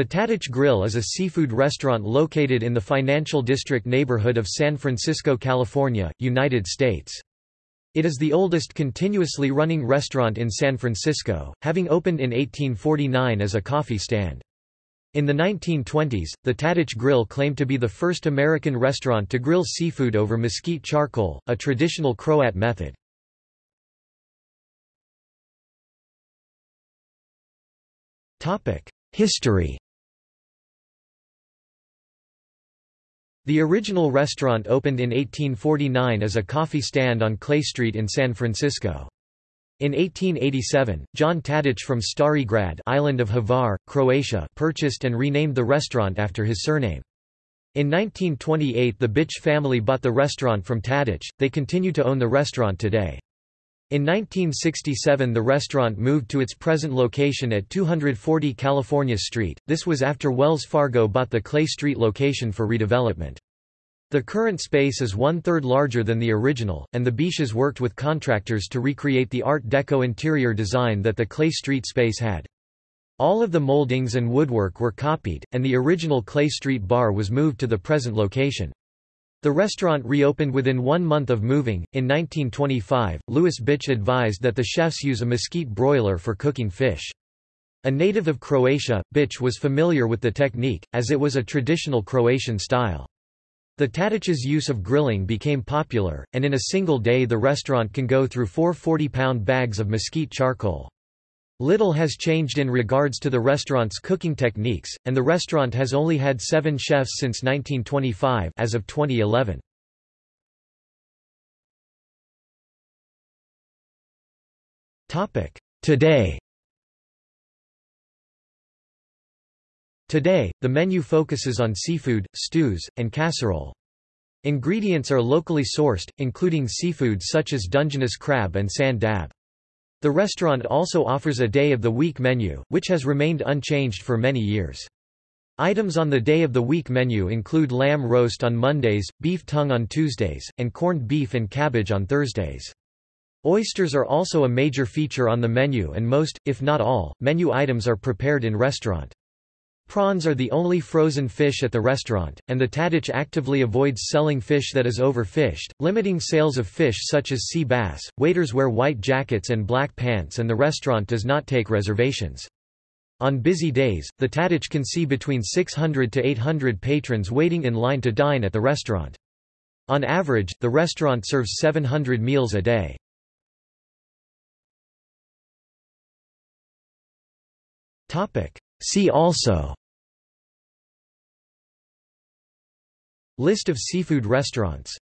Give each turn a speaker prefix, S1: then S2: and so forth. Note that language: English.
S1: The Tadich Grill is a seafood restaurant located in the Financial District neighborhood of San Francisco, California, United States. It is the oldest continuously running restaurant in San Francisco, having opened in 1849 as a coffee stand. In the 1920s, the Tadich Grill claimed to be the first American restaurant to grill seafood over mesquite charcoal, a traditional Croat method. History The original restaurant opened in 1849 as a coffee stand on Clay Street in San Francisco. In 1887, John Tadich from Stari Grad island of Hvar, Croatia purchased and renamed the restaurant after his surname. In 1928 the Buich family bought the restaurant from Tadich, they continue to own the restaurant today. In 1967 the restaurant moved to its present location at 240 California Street, this was after Wells Fargo bought the Clay Street location for redevelopment. The current space is one-third larger than the original, and the Buiches worked with contractors to recreate the Art Deco interior design that the Clay Street space had. All of the moldings and woodwork were copied, and the original Clay Street bar was moved to the present location. The restaurant reopened within one month of moving. In 1925, Louis Buich advised that the chefs use a mesquite broiler for cooking fish. A native of Croatia, Buich was familiar with the technique, as it was a traditional Croatian style. The Tadich's use of grilling became popular, and in a single day the restaurant can go through four 40-pound bags of mesquite charcoal. Little has changed in regards to the restaurant's cooking techniques, and the restaurant has only had seven chefs since 1925 as of 2011. Today Today, the menu focuses on seafood, stews, and casserole. Ingredients are locally sourced, including seafood such as Dungeness crab and sand dab. The restaurant also offers a day-of-the-week menu, which has remained unchanged for many years. Items on the day-of-the-week menu include lamb roast on Mondays, beef tongue on Tuesdays, and corned beef and cabbage on Thursdays. Oysters are also a major feature on the menu and most, if not all, menu items are prepared in restaurant. Prawns are the only frozen fish at the restaurant, and the Tadich actively avoids selling fish that is overfished, limiting sales of fish such as sea bass. Waiters wear white jackets and black pants, and the restaurant does not take reservations. On busy days, the Tadich can see between 600 to 800 patrons waiting in line to dine at the restaurant. On average, the restaurant serves 700 meals a day. See also List of seafood restaurants